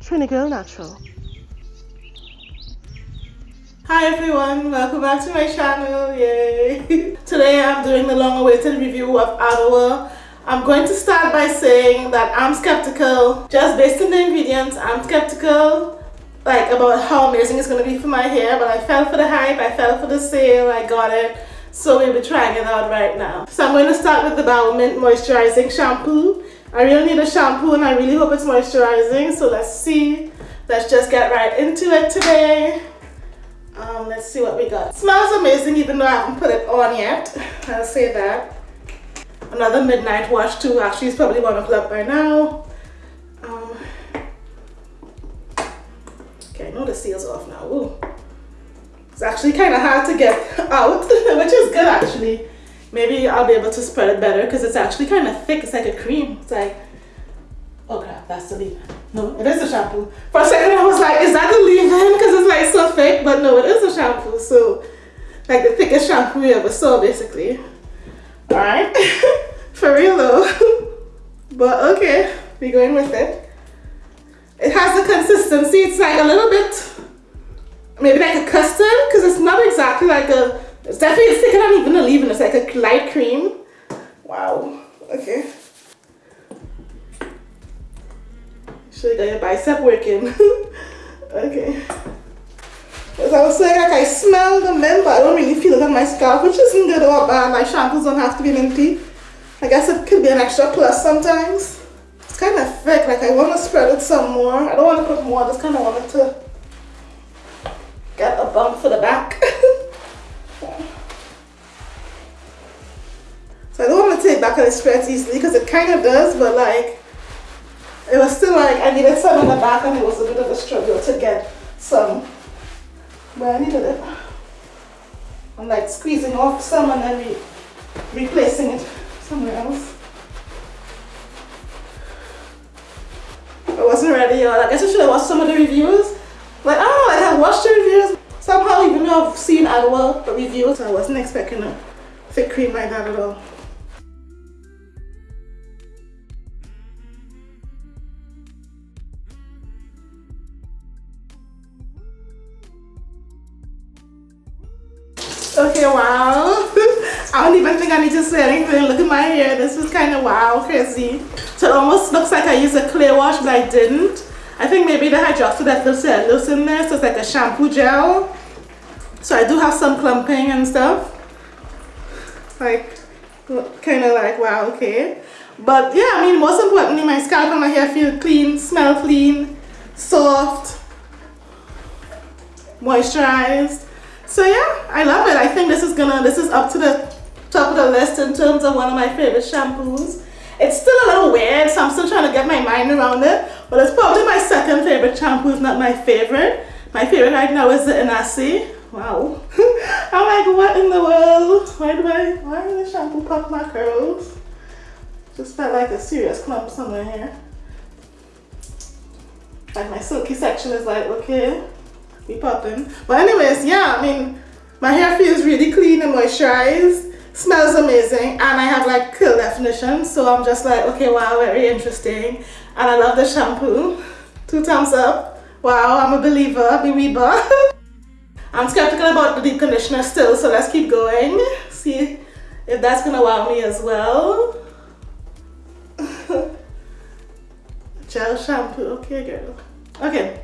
Trini Girl Natural. Hi everyone, welcome back to my channel, yay! Today I'm doing the long-awaited review of Adwoa. I'm going to start by saying that I'm skeptical, just based on the ingredients, I'm skeptical like about how amazing it's going to be for my hair, but I fell for the hype, I fell for the sale, I got it. So we'll be trying it out right now. So I'm going to start with the Baomint Moisturizing Shampoo. I really need a shampoo and I really hope it's moisturizing. So let's see. Let's just get right into it today. Um, let's see what we got. smells amazing even though I haven't put it on yet. I'll say that. Another midnight wash too. Actually, it's probably 1 o'clock by now. Um, okay, I know the seal's off now. Ooh. It's actually kind of hard to get out, which is good actually. Maybe I'll be able to spread it better because it's actually kind of thick. It's like a cream. It's like, oh crap, that's the leave-in. No, it is a shampoo. For a second I was like, is that the leave-in? Because it's like so thick, but no, it is a shampoo. So, like the thickest shampoo you ever saw basically. Alright, for real though. but okay, we're going with it. It has the consistency, it's like a little bit maybe like a custard because it's not exactly like a it's definitely thicker than even a leave-in it's like a light cream. Wow. Okay. Should get your bicep working? Okay. As I was saying like I smell the mint but I don't really feel it on my scalp which isn't good or bad. My shampoos don't have to be minty I guess it could be an extra plus sometimes. It's kind of thick like I want to spread it some more. I don't want to put more I just kind of want it to get a bump for the back. so I don't want to take back and it easily because it kind of does, but like, it was still like I needed some in the back and it was a bit of a struggle to get some where I needed it. I'm like squeezing off some and then re replacing it somewhere else. I wasn't ready, y'all. I guess I should have watched some of the reviews. Like, oh, I have watched the reviews. Somehow, even though I've seen Adwoa reviews, I wasn't expecting a thick cream like that at all. Okay, wow. I don't even think I need to say anything. Look at my hair. This is kind of wow, crazy. So it almost looks like I used a clear wash, but I didn't. I think maybe the hydroxyl cellulose in there, so it's like a shampoo gel. So I do have some clumping and stuff. Like, kind of like, wow, okay. But yeah, I mean, most importantly, my scalp and my hair feel clean, smell clean, soft, moisturized. So yeah, I love it. I think this is gonna, this is up to the top of the list in terms of one of my favorite shampoos. It's still a little weird, so I'm still trying to get my mind around it. But it's probably my second favorite shampoo, it's not my favorite. My favorite right now is the Inahsi. Wow. I'm like, what in the world? Why do I, why did the shampoo pop my curls? Just felt like a serious clump somewhere here. Like my silky section is like, okay, we popping. But anyways, yeah, I mean, my hair feels really clean and moisturized. Smells amazing and I have like curl definition so I'm just like okay wow very interesting. And I love the shampoo. Two thumbs up. Wow I'm a believer believer I'm skeptical about the deep conditioner still so let's keep going. See if that's gonna wow me as well. Gel shampoo okay girl. Okay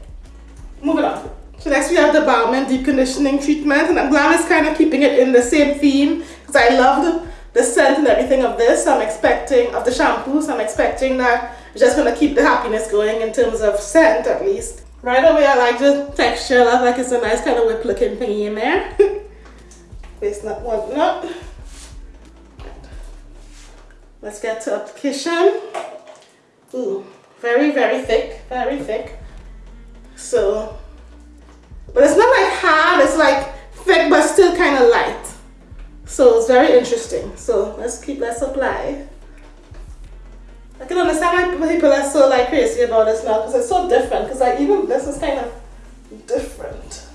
moving on so next we have the Baomint Deep Conditioning Treatment and I'm glad it's kind of keeping it in the same theme because I love the, scent and everything of this. So I'm expecting, of the shampoo, so I'm expecting that it's just going to keep the happiness going in terms of scent at least. Right away I like the texture, I like it's a nice kind of whip looking thingy in there. it's not one not. Let's get to application. Ooh, very, very thick, very thick. So but it's not like hard, it's like thick but still kind of light. So it's very interesting. So let's keep, let's apply. I can understand why people are so like crazy about this now because it's so different because like even this is kind of different.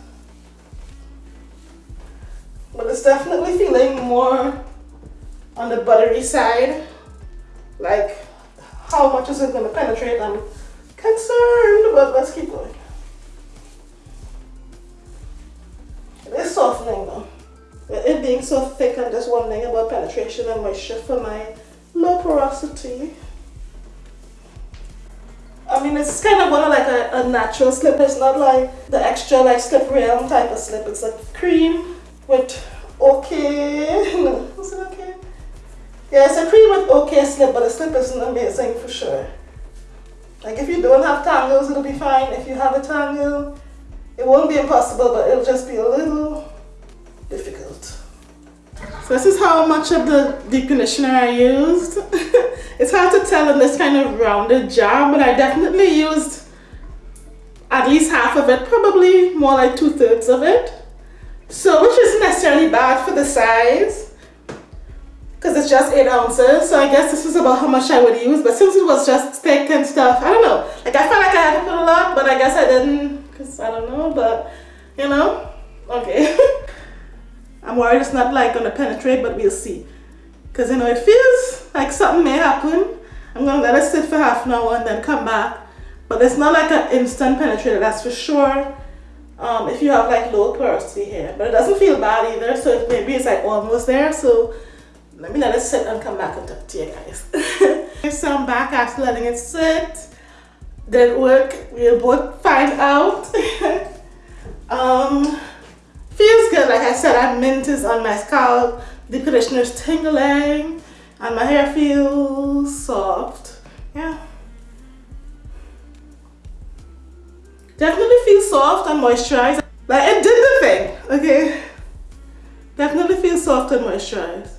But it's definitely feeling more on the buttery side. Like how much is it going to penetrate. I'm concerned, but let's keep going. It is softening though. It being so thick, I'm just wondering about penetration and moisture for my low porosity. I mean, it's kind of one of like a, a natural slip. It's not like the extra like slip realm type of slip. It's like cream with okay. Is it okay? Yeah, it's a cream with okay slip, but the slip isn't amazing for sure. Like if you don't have tangles, it'll be fine. If you have a tangle, it won't be impossible, but it'll just be a little difficult. So this is how much of the deep conditioner I used. it's hard to tell in this kind of rounded jar, but I definitely used at least half of it, probably more like two thirds of it. So which isn't necessarily bad for the size because it's just 8 ounces so I guess this is about how much I would use but since it was just thick and stuff I don't know like I felt like I had to put a lot but I guess I didn't because I don't know but you know okay. I'm worried it's not like gonna penetrate but we'll see. Because you know it feels like something may happen. I'm gonna let it sit for half an hour and then come back. But it's not like an instant penetrator that's for sure. Um, if you have like low porosity here but it doesn't feel bad either so it, maybe it's like almost there so let me let it sit and come back and talk to you guys. so I'm back after letting it sit. It work? We'll both find out. um, feels good. Like I said, I mint is on my scalp. The conditioner is tingling and my hair feels soft. Yeah. Definitely feels soft and moisturized. Like it did the thing, okay? Definitely feels soft and moisturized.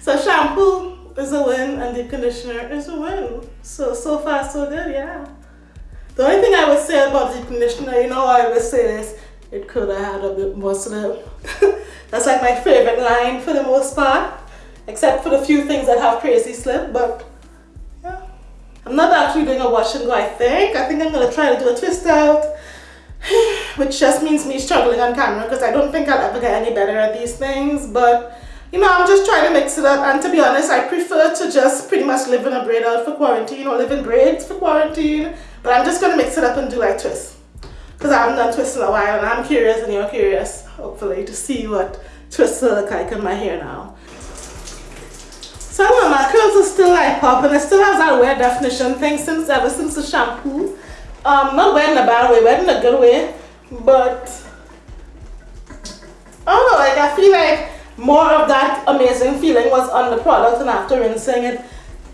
So shampoo is a win and deep conditioner is a win. So, so far so good, yeah. The only thing I would say about deep conditioner, you know I always say this, it could have had a bit more slip. That's like my favorite line for the most part, except for the few things that have crazy slip, but yeah. I'm not actually doing a wash and go, I think. I think I'm gonna try to do a twist out, which just means me struggling on camera because I don't think I'll ever get any better at these things, but you know, I'm just trying to mix it up. And to be honest, I prefer to just pretty much live in a braid out for quarantine or live in braids for quarantine. But I'm just going to mix it up and do like twists. Because I haven't done twists in a while and I'm curious and you're curious, hopefully, to see what twists look like in my hair now. So I know, my curls are still like popping. It still has that weird definition thing since ever since the shampoo. Um, not weird in a bad way, weird in a good way. But, I don't know, like I feel like more of that amazing feeling was on the product and after rinsing it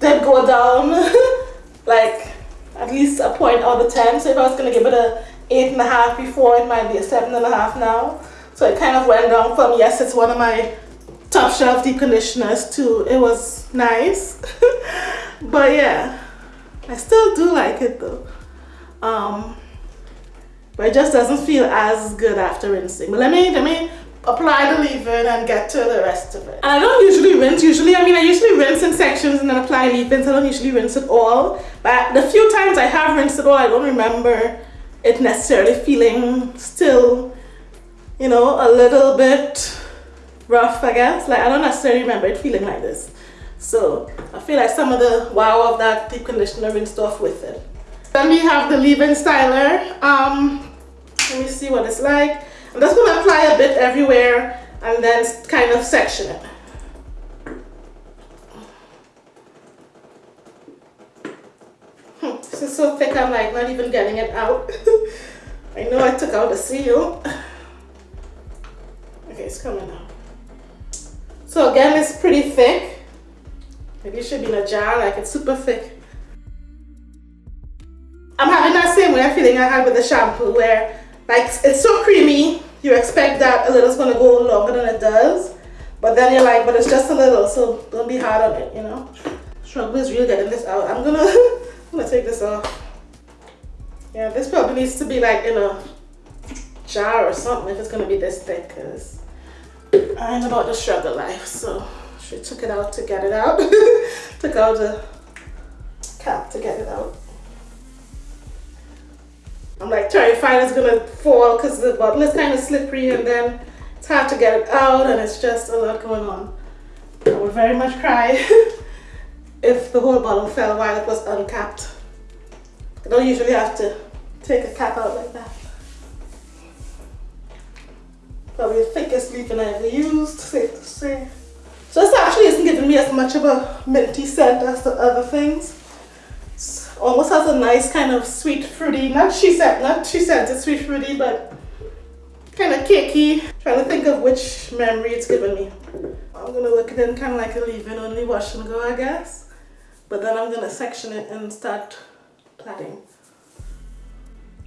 did go down. Like at least a point out of 10 so if I was going to give it a eight and a half before it might be a seven and a half now. So it kind of went down from yes it's one of my top shelf deep conditioners to it was nice. But yeah I still do like it though. Um but it just doesn't feel as good after rinsing. But let me let me apply the leave-in and get to the rest of it. And I don't usually rinse, usually, I mean I usually rinse in sections and then apply leave-ins, I don't usually rinse it all. But the few times I have rinsed it all, I don't remember it necessarily feeling still, you know, a little bit rough, I guess. Like I don't necessarily remember it feeling like this. So I feel like some of the wow of that deep conditioner rinsed off with it. Then we have the leave-in styler. Um, let me see what it's like. I'm just going to apply a bit everywhere and then kind of section it. Hmm, this is so thick I'm like not even getting it out. I know I took out the seal. Okay, it's coming out. So again, it's pretty thick. Maybe it should be in a jar, like it's super thick. I'm having that same way feeling I had with the shampoo where like it's so creamy you expect that a little's gonna go longer than it does but then you're like but it's just a little so don't be hard on it you know? Struggle is real getting this out. I'm gonna i'm gonna take this off. Yeah this probably needs to be like in a jar or something if it's gonna be this thick because i ain't about the struggle life so she took it out to get it out. Took out the cap to get it out I'm like terrified it's gonna fall because the bottle is kind of slippery and then it's hard to get it out and it's just a lot going on. I would very much cry if the whole bottle fell while it was uncapped. I don't usually have to take a cap out like that. Probably the thickest leave-in I ever used, safe to say. So this actually isn't giving me as much of a minty scent as the other things. Almost has a nice kind of sweet fruity, not she said, not she said it's sweet fruity, but kind of cakey. Trying to think of which memory it's giving me. I'm gonna work it in kind of like a leave-in, only wash and go, I guess. But then I'm gonna section it and start plaiting.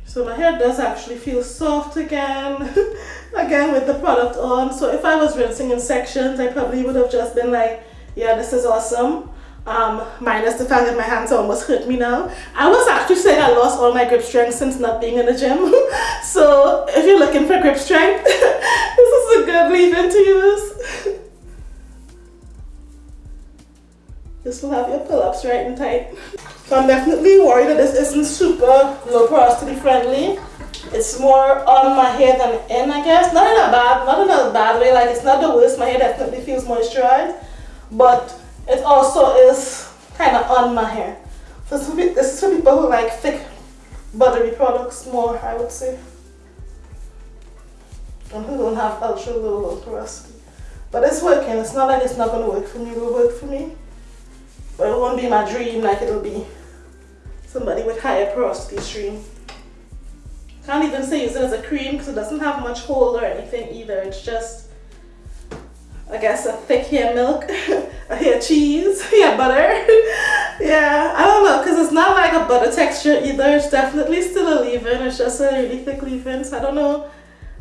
So my hair does actually feel soft again, again with the product on. So if I was rinsing in sections, I probably would have just been like, yeah, this is awesome. Um, minus the fact that my hands almost hurt me now. I was actually saying I lost all my grip strength since not being in the gym. so if you're looking for grip strength, this is a good leave-in to use. This will have your pull-ups right and tight. So I'm definitely worried that this isn't super low porosity friendly. It's more on my hair than in, I guess. Not in a bad, not in a bad way. Like it's not the worst. My hair definitely feels moisturized, but it also is kind of on my hair. So this, is for people who like thick, buttery products more, I would say, and who don't have ultra low, porosity. But it's working. It's not like it's not going to work for me. It will work for me. But it won't be my dream like it'll be somebody with higher porosity stream. Can't even say use it as a cream because it doesn't have much hold or anything either. It's just, I guess, a thick hair milk, a hair cheese, hair butter. yeah, I don't know because it's not like a butter texture either. It's definitely still a leave-in. It's just a really thick leave-in. So I don't know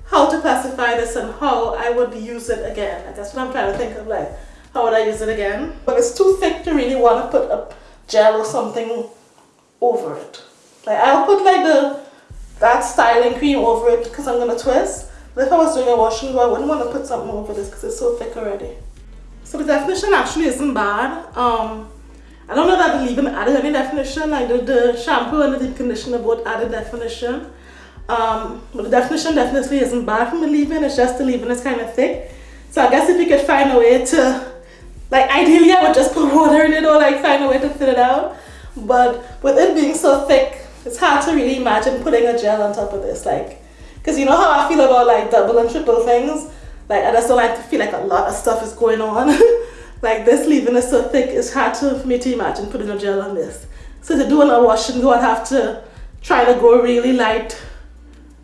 how to classify this and how I would use it again. That's what I'm trying to think of. Like, how would I use it again? But it's too thick to really want to put a gel or something over it. Like I'll put like the that styling cream over it because I'm gonna twist. If I was doing a wash and go, I wouldn't want to put something over this because it's so thick already. So the definition actually isn't bad. Um, I don't know that the leave-in added any definition. I did the shampoo and the deep conditioner both added definition. Um, but the definition definitely isn't bad from the leave-in. It's just the leave-in is kind of thick. So I guess if you could find a way to like ideally I would just put water in it or like find a way to thin it out. But with it being so thick, it's hard to really imagine putting a gel on top of this. Like, cause you know how I feel about like double and triple things? Like I just don't like to feel like a lot of stuff is going on. like this leave-in is so thick, it's hard to, for me to imagine putting a gel on this. So to do a wash and go, I'd have to try to go really light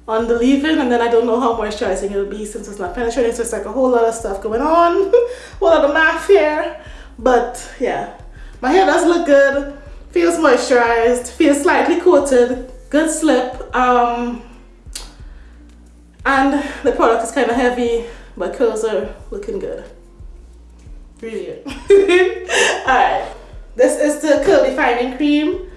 on the leave-in and then I don't know how moisturizing it'll be since it's not penetrating so it's like a whole lot of stuff going on. A lot of math here. But yeah. My hair does look good. Feels moisturized. Feels slightly coated. Good slip. Um and the product is kind of heavy but curls are looking good really good all right this is the curl defining cream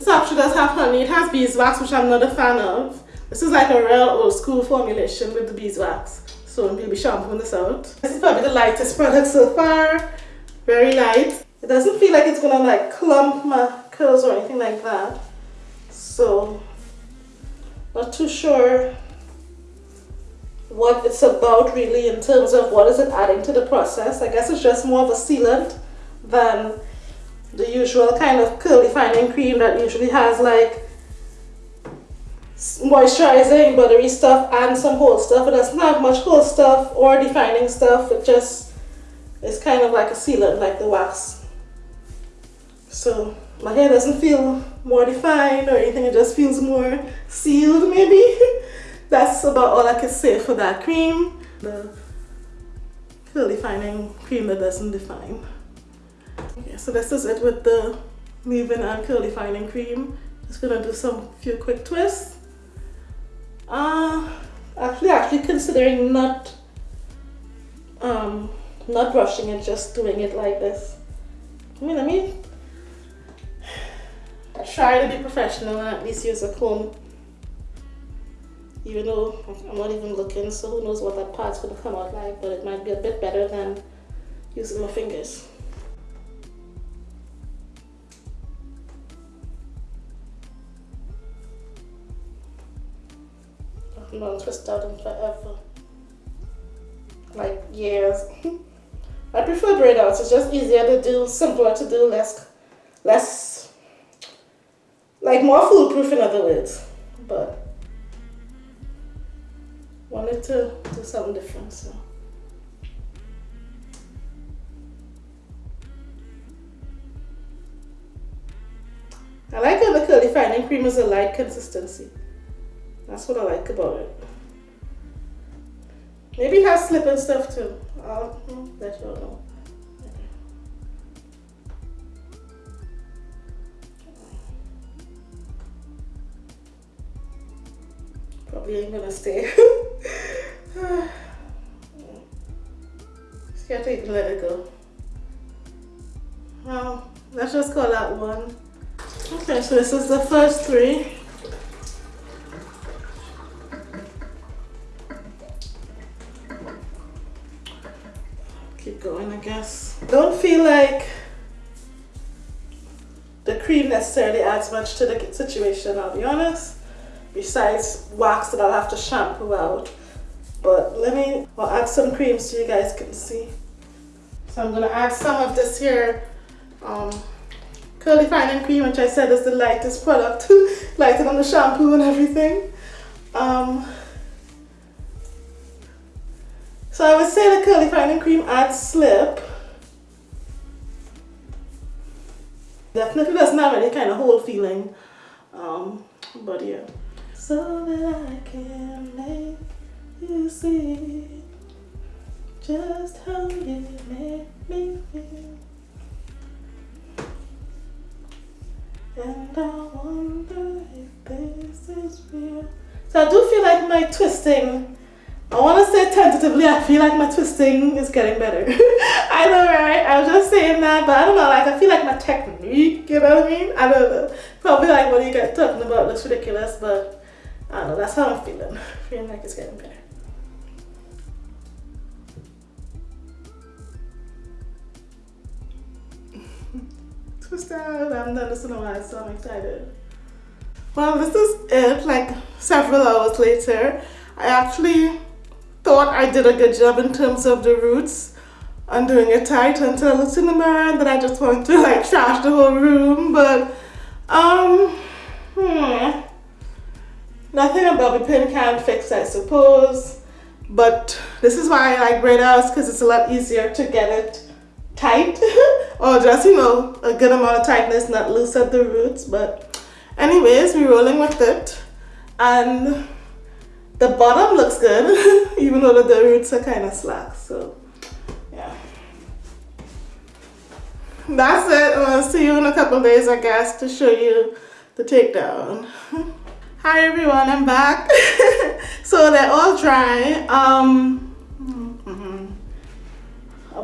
This actually does have honey. It has beeswax, which I'm not a fan of. This is like a real old school formulation with the beeswax. So we'll be shampooing this out. This is probably the lightest product so far. Very light. It doesn't feel like it's gonna like clump my curls or anything like that. So, not too sure what it's about really in terms of what is it adding to the process. I guess it's just more of a sealant than the usual kind of curl defining cream that usually has like moisturizing buttery stuff and some hold stuff. It doesn't have much hold stuff or defining stuff. It just is kind of like a sealant like the wax. So my hair doesn't feel more defined or anything it just feels more sealed maybe that's about all I can say for that cream the curl defining cream that doesn't define Okay, so this is it with the leave-in and curl defining cream. Just gonna do some few quick twists. Uh, actually, actually considering not um, not brushing it, just doing it like this. I mean, let me try to be professional and at least use a comb. Even though I'm not even looking, so who knows what that part's gonna come out like, but it might be a bit better than using my fingers. non twist out in forever. Like years. I I prefer braid outs. It's just easier to do, simpler to do, less, less, like more foolproof in other words. But wanted to do something different, so. I like how the curly fining cream is a light consistency. That's what I like about it. Maybe it has slip and stuff too. I'll let you know. Ain't gonna stay. Scared to even let it go. Well, let's just call that one. Okay, so this is the first three. Keep going, I guess. Don't feel like the cream necessarily adds much to the situation, I'll be honest. Besides wax that I'll have to shampoo out. But let me, I'll add some cream so you guys can see. So I'm gonna add some of this here um, curly fining cream, which I said is the lightest product, lighter than the shampoo and everything. Um, so I would say the curly fining cream adds slip. Definitely doesn't have any kind of hold feeling. Um, but yeah. So that I can make you see just how you make me feel. And I wonder if this is real. So I do feel like my twisting, I want to say tentatively, I feel like my twisting is getting better. I know, right? I was just saying that, but I don't know, like I feel like my technique, you know what I mean? I don't know. Probably like what you guys talking about looks ridiculous, but I don't know, that's how I'm feeling. feeling like it's getting better. twist out. I haven't done this in a while, so I'm excited. Well, this is it, like several hours later. I actually thought I did a good job in terms of the roots and doing it tight until I looked in the mirror and then I just wanted to like trash the whole room. But, um, hmm, nothing a bobby pin can fix, I suppose. But this is why I like braid because it's a lot easier to get it tight. Or just you know a good amount of tightness not loose at the roots. But anyways we're rolling with it. And the bottom looks good even though the roots are kind of slack so yeah. That's it. I'll see you in a couple days i guess to show you the takedown hi everyone i'm back so they're all dry um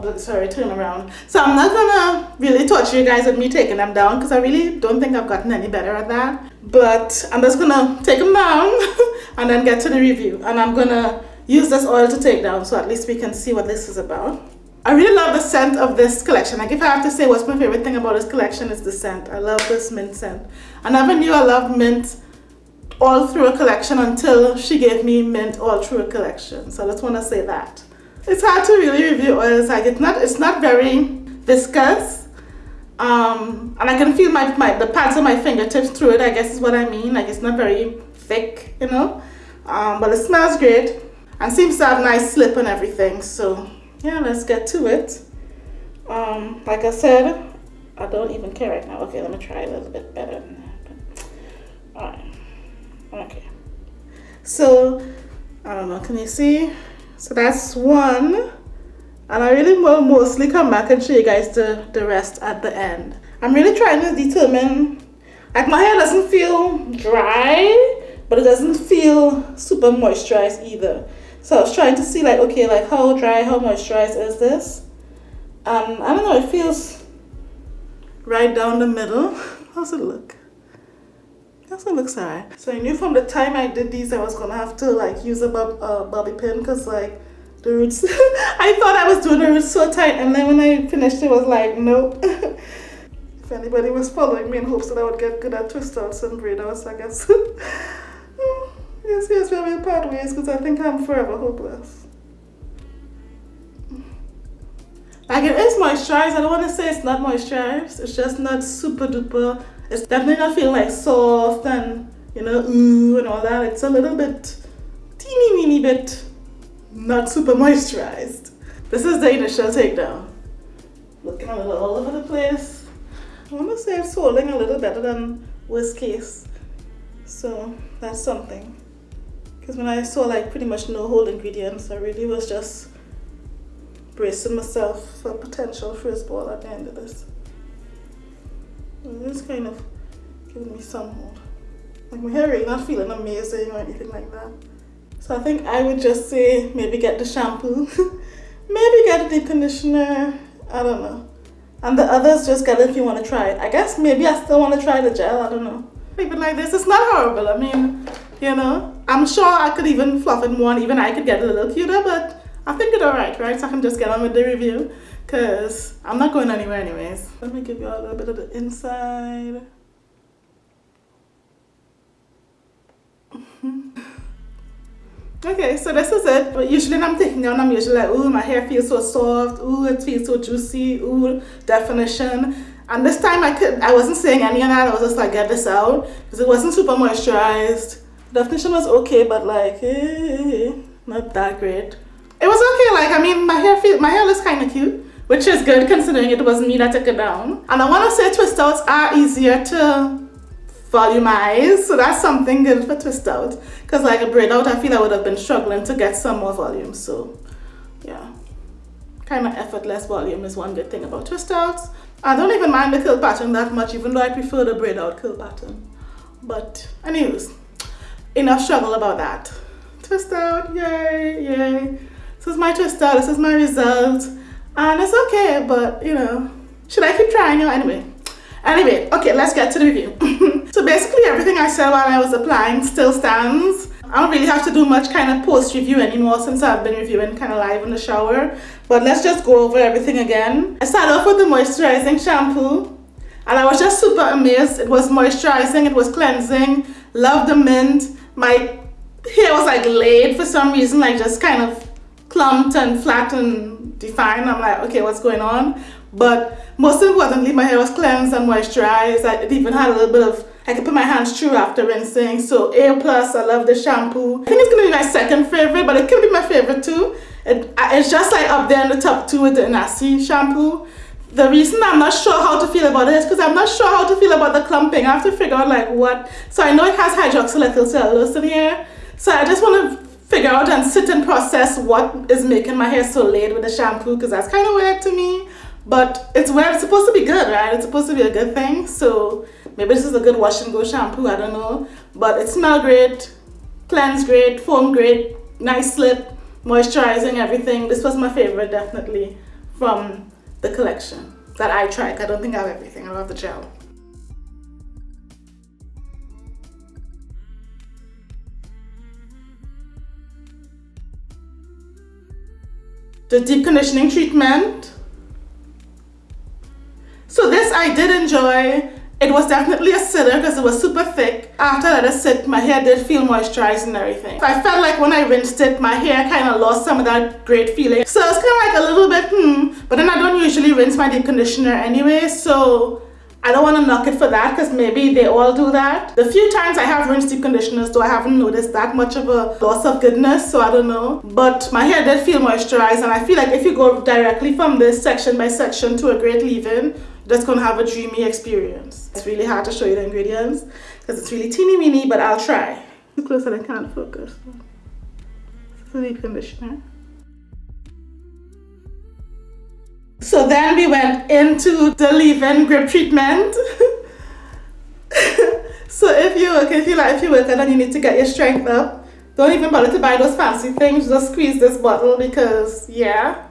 oh, sorry, turn around. So I'm not gonna really touch you guys with me taking them down because I really don't think I've gotten any better at that. But I'm just gonna take them down and then get to the review. And I'm gonna use this oil to take down so at least we can see what this is about. I really love the scent of this collection. Like if I have to say what's my favorite thing about this collection is the scent. I love this mint scent. I never knew I loved mint all through a collection until she gave me mint all through a collection. So I just want to say that. It's hard to really review oils like it's not it's not very viscous um, and I can feel my, my the pads of my fingertips through it I guess is what I mean like it's not very thick you know? Um, but it smells great and seems to have nice slip and everything so yeah let's get to it. Um, like I said I don't even care right now. Okay let me try a little bit better alright okay so I don't know can you see so that's one. And I really will mostly come back and show you guys the, the rest at the end. I'm really trying to determine, like my hair doesn't feel dry, but it doesn't feel super moisturized either. So I was trying to see like, okay, like how dry, how moisturized is this? Um, I don't know, it feels right down the middle. How's it look? It looks alright. So I knew from the time I did these I was gonna have to like use a bob, uh, bobby pin because like the roots, I thought I was doing the roots so tight and then when I finished it was like nope. if anybody was following me in hopes that I would get good at twist outs and braid outs I guess. yes, yes, we will part ways because I think I'm forever hopeless. Like it is moisturized. I don't want to say it's not moisturized. It's just not super duper. It's definitely not feeling like soft and you know ooh and all that. It's a little bit teeny weeny bit not super moisturized. This is the initial takedown. Looking a little all over the place. I want to say it's holding a little better than worst case. So that's something. Because when I saw like pretty much no whole ingredients, I really was just bracing myself for potential first ball at the end of this. It's kind of giving me some hold. Like my hair really not feeling amazing or anything like that. So I think I would just say maybe get the shampoo, maybe get a deep conditioner, I don't know. And the others just get it if you want to try it. I guess maybe I still want to try the gel, I don't know. Even like this, it's not horrible. I mean, you know, I'm sure I could even fluff it more and even I could get a little cuter, but I think it's alright, right? So I can just get on with the review because I'm not going anywhere anyways. Let me give y'all a little bit of the inside. okay, so this is it. But usually when I'm taking down, I'm usually like, ooh, my hair feels so soft. Ooh, it feels so juicy. Ooh, definition. And this time I could, I wasn't saying any of that. I was just like, get this out because it wasn't super moisturized. Definition was okay, but like, eh, not that great. It was okay, like, I mean, my hair feel, my hair looks kind of cute, which is good considering it was me that took it down. And I want to say twist outs are easier to volumize, so that's something good for twist out. Because like a braid out, I feel I would have been struggling to get some more volume, so yeah. Kind of effortless volume is one good thing about twist outs. I don't even mind the curl pattern that much, even though I prefer the braid out curl pattern. But anyways, enough struggle about that. Twist out, yay, yay. This is my twist out, this is my result. And it's okay, but you know, should I keep trying? You anyway. Anyway, okay, let's get to the review. so basically everything I said while I was applying still stands. I don't really have to do much kind of post review anymore since I've been reviewing kind of live in the shower. But let's just go over everything again. I started off with the moisturizing shampoo. And I was just super amazed. It was moisturizing, it was cleansing. Love the mint. My hair was like laid for some reason, like just kind of clumped and flat and defined. I'm like, okay, what's going on? But most importantly, my hair was cleansed and moisturized. I, it even had a little bit of, I could put my hands through after rinsing. So A+, plus, I love the shampoo. I think it's going to be my second favorite, but it could be my favorite too. It, it's just like up there in the top two with the Inahsi shampoo. The reason I'm not sure how to feel about it is because I'm not sure how to feel about the clumping. I have to figure out like what. So I know it has hydroxyethyl cellulose in here. So I just want to figure out and sit and process what is making my hair so laid with the shampoo because that's kind of weird to me. But it's where it's supposed to be good, right? It's supposed to be a good thing. So maybe this is a good wash and go shampoo, I don't know. But it smells great, cleanse great, foam great, nice slip, moisturizing everything. This was my favorite definitely from the collection that I tried. I don't think I have everything. I love the gel. The deep conditioning treatment so this I did enjoy. It was definitely a sitter because it was super thick. After it sit, my hair did feel moisturized and everything. I felt like when I rinsed it, my hair kind of lost some of that great feeling. So it's kind of like a little bit, hmm. But then I don't usually rinse my deep conditioner anyway, so I don't want to knock it for that because maybe they all do that. The few times I have rinsed deep conditioners though I haven't noticed that much of a loss of goodness so I don't know. But my hair did feel moisturized and I feel like if you go directly from this section by section to a great leave-in that's going to have a dreamy experience. It's really hard to show you the ingredients because it's really teeny weeny, but I'll try. Too close and I can't focus. This is deep conditioner. So then we went into the leave-in grip treatment. so if you work, if you like, if you work and you need to get your strength up, don't even bother to buy those fancy things. Just squeeze this bottle because yeah,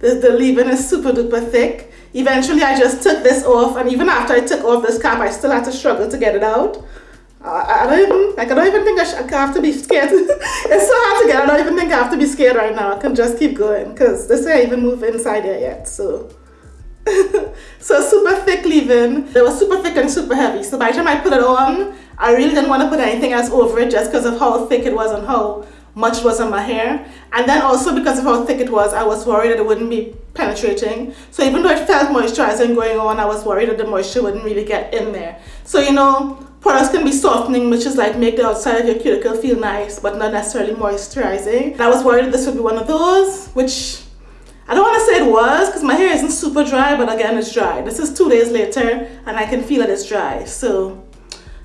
the, the leave-in is super duper thick. Eventually I just took this off and even after I took off this cap I still had to struggle to get it out. I, don't even, like I don't even think I, I have to be scared. it's so hard to get, I don't even think I have to be scared right now. I can just keep going because this I even move inside there yet, so. so super thick leave-in. They were super thick and super heavy. So by the time I put it on, I really didn't want to put anything else over it just because of how thick it was and how much was on my hair. And then also because of how thick it was, I was worried that it wouldn't be penetrating. So even though it felt moisturizing going on, I was worried that the moisture wouldn't really get in there. So you know, products can be softening, which is like make the outside of your cuticle feel nice, but not necessarily moisturizing. And I was worried this would be one of those, which I don't want to say it was because my hair isn't super dry, but again, it's dry. This is two days later and I can feel that it's dry. So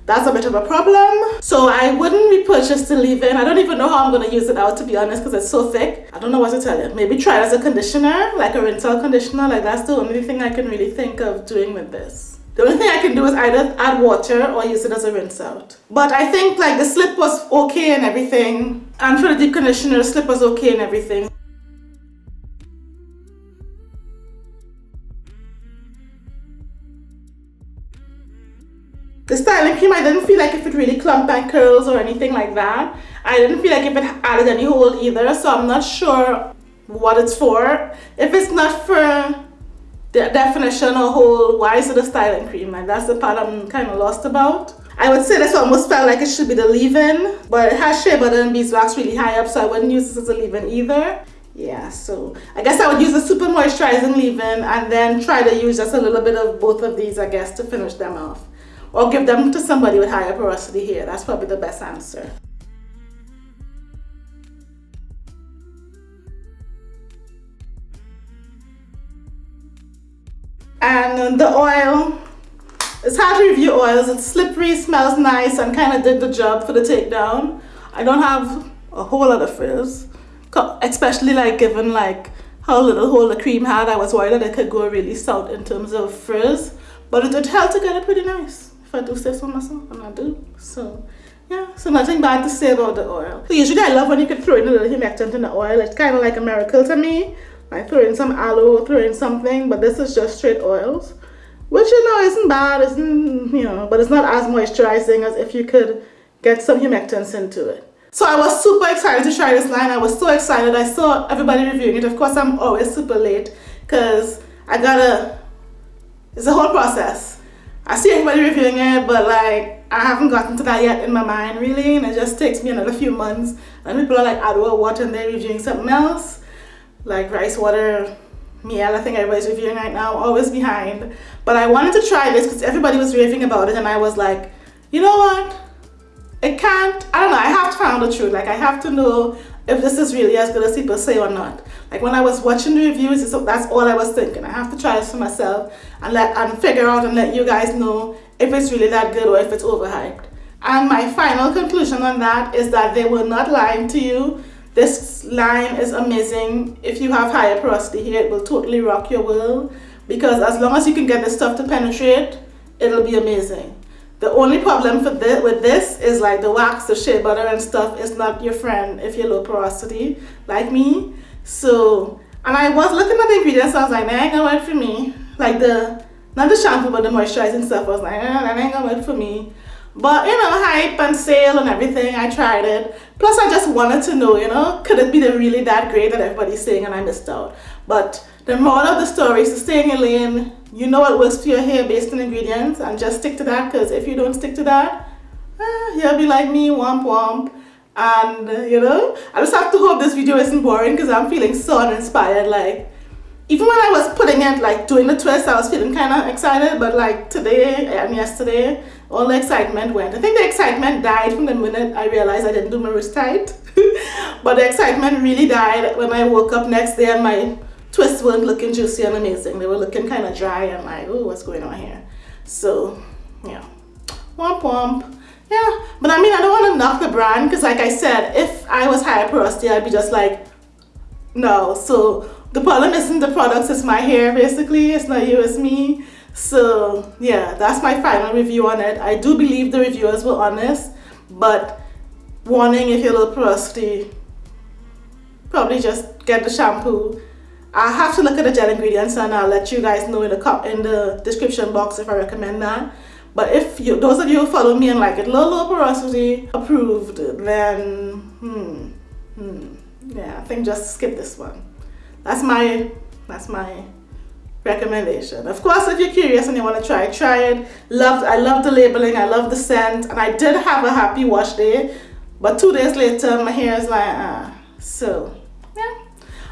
that's a bit of a problem. So I wouldn't repurchase the leave-in. I don't even know how I'm going to use it out to be honest because it's so thick. I don't know what to tell you. Maybe try it as a conditioner, like a rinse out conditioner. Like that's the only thing I can really think of doing with this. The only thing I can do is either add water or use it as a rinse out. But I think like the slip was okay and everything. And for the deep conditioner, the slip was okay and everything. The styling cream, I didn't feel like if it really clumped my curls or anything like that. I didn't feel like if it added any hold either, so I'm not sure what it's for. If it's not for the definition or hold, why is it a styling cream? Like that's the part I'm kind of lost about. I would say this almost felt like it should be the leave-in, but it has shea butter and beeswax really high up, so I wouldn't use this as a leave-in either. Yeah, so I guess I would use a super moisturizing leave-in and then try to use just a little bit of both of these, I guess, to finish them off or give them to somebody with higher porosity hair. That's probably the best answer. And the oil, it's hard to review oils. It's slippery, smells nice, and kind of did the job for the takedown. I don't have a whole lot of frizz, especially like given like how little hole the cream had. I was worried that it could go really south in terms of frizz, but it did help to get it pretty nice. If I do say so myself, and I do. So, yeah, so nothing bad to say about the oil. Usually I love when you can throw in a little humectant in the oil. It's kind of like a miracle to me. Like throw in some aloe, throw in something, but this is just straight oils. Which, you know, isn't bad, isn't, you know, but it's not as moisturizing as if you could get some humectants into it. So I was super excited to try this line. I was so excited. I saw everybody reviewing it. Of course, I'm always super late because I gotta, it's a whole process. I see everybody reviewing it, but like I haven't gotten to that yet in my mind really, and it just takes me another few months. And people are like Adwoa water and they're reviewing something else, like rice water, Mielle. I think everybody's reviewing right now, always behind. But I wanted to try this because everybody was raving about it, and I was like, you know what? It can't. I don't know. I have to find the truth. Like I have to know if this is really as good as people say or not. Like when I was watching the reviews, that's all I was thinking. I have to try this for myself and let and figure out and let you guys know if it's really that good or if it's overhyped. And my final conclusion on that is that they were not lying to you. This line is amazing. If you have higher porosity hair, it will totally rock your world because as long as you can get the stuff to penetrate, it'll be amazing. The only problem for this, with this is like the wax, the shea butter and stuff is not your friend if you're low porosity like me. So, and I was looking at the ingredients, I was like, that ain't gonna work for me. Like the, not the shampoo, but the moisturizing stuff, I was like, eh, that ain't gonna work for me. But, you know, hype and sale and everything, I tried it. Plus, I just wanted to know, you know, could it be the really that great that everybody's saying and I missed out. But the moral of the story is stay in lane. You know what works for your hair based on ingredients and just stick to that because if you don't stick to that, eh, you'll be like me, womp womp and you know I just have to hope this video isn't boring because I'm feeling so uninspired like even when I was putting it like doing the twist I was feeling kind of excited but like today and yesterday all the excitement went. I think the excitement died from the minute I realized I didn't do my wrist tight. But the excitement really died when I woke up next day and my twists weren't looking juicy and amazing. They were looking kind of dry and like oh what's going on here? So yeah. Womp womp. Yeah, but I mean, I don't want to knock the brand because like I said, if I was higher porosity, I'd be just like, no. So the problem isn't the products, it's my hair basically. It's not you, it's me. So yeah, that's my final review on it. I do believe the reviewers were honest, but warning if you're low porosity, probably just get the shampoo. I have to look at the gel ingredients and I'll let you guys know in the, in the description box if I recommend that. But if you, those of you who follow me and like it, low, low porosity approved, then hmm, hmm, yeah, I think just skip this one. That's my, that's my recommendation. Of course, if you're curious and you want to try, try it. Loved, I love the labeling, I love the scent, and I did have a happy wash day. But two days later, my hair is like, uh, so, yeah.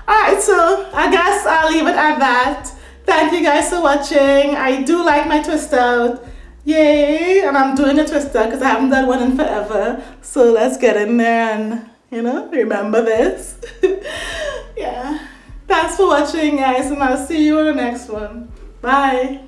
Alright, so I guess I'll leave it at that. Thank you guys for watching. I do like my twist out. Yay! And I'm doing a twist out because I haven't done one in forever. So let's get in there and, you know, remember this. yeah. Thanks for watching, guys, and I'll see you in the next one. Bye.